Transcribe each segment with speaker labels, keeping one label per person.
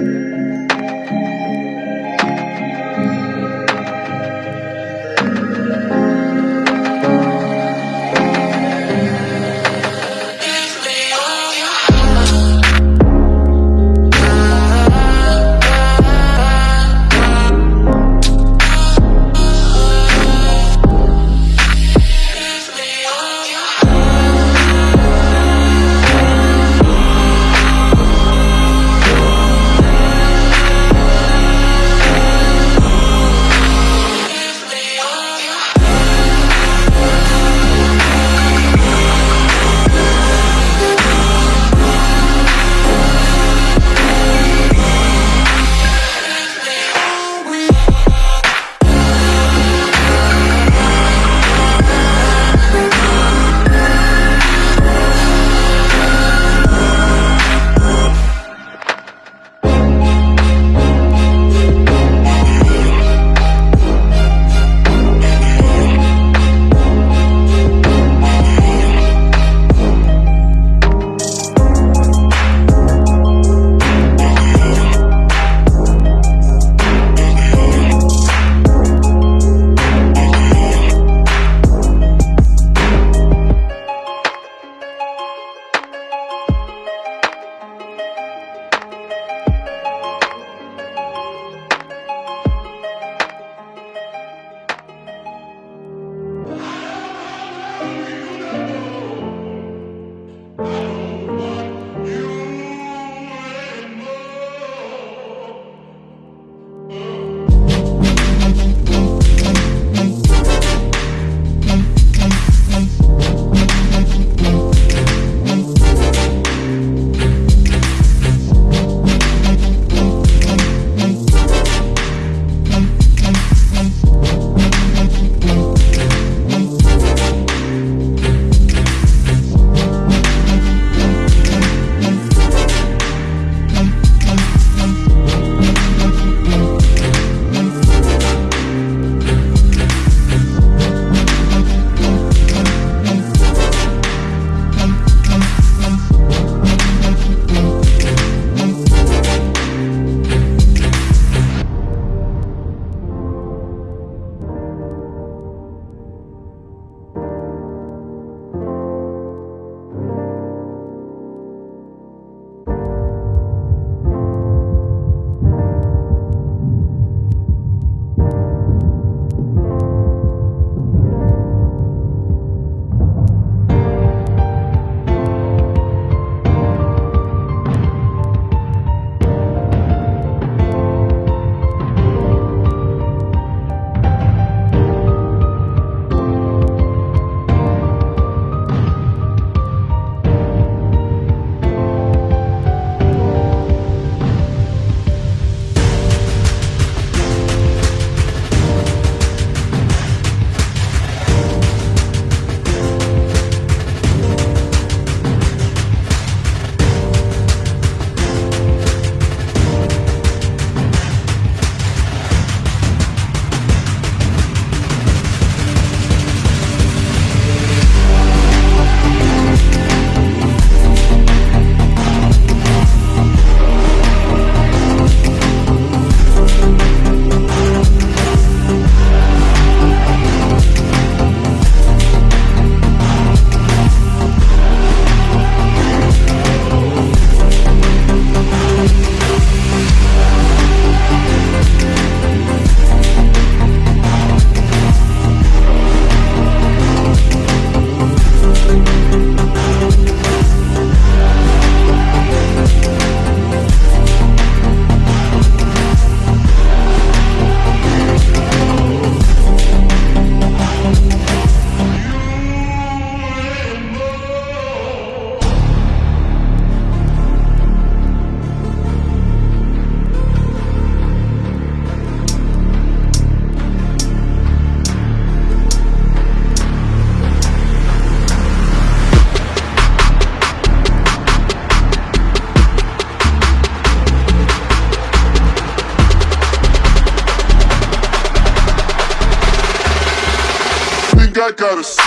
Speaker 1: I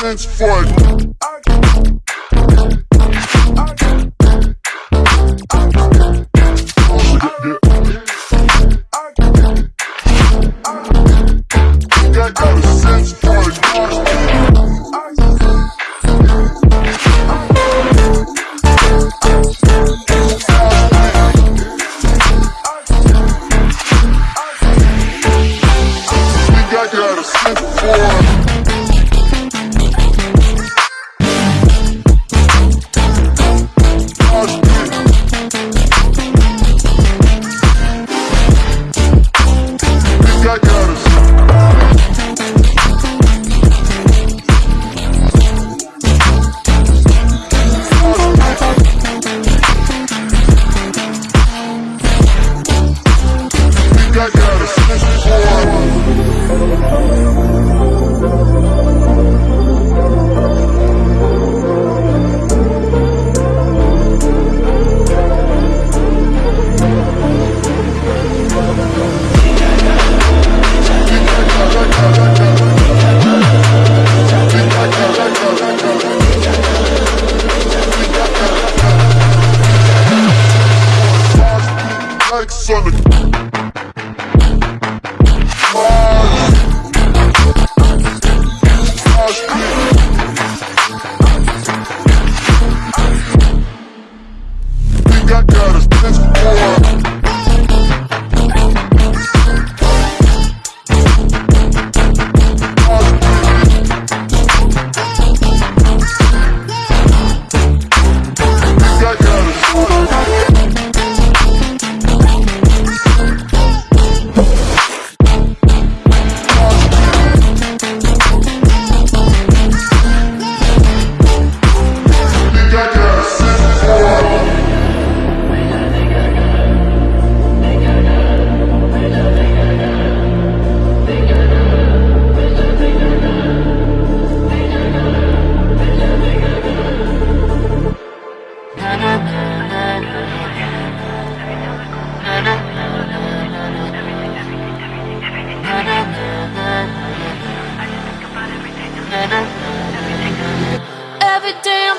Speaker 1: got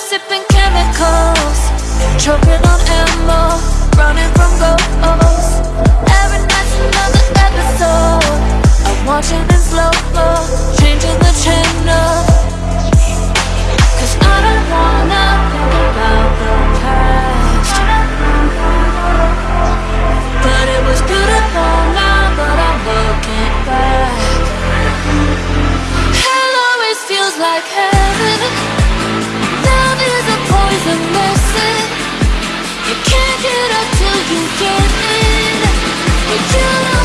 Speaker 2: sipping chemicals Choking on ammo Running from ghosts. Every night's another episode. I'm watching in slow-mo Changing the channel. shoot up till you get it, but
Speaker 3: you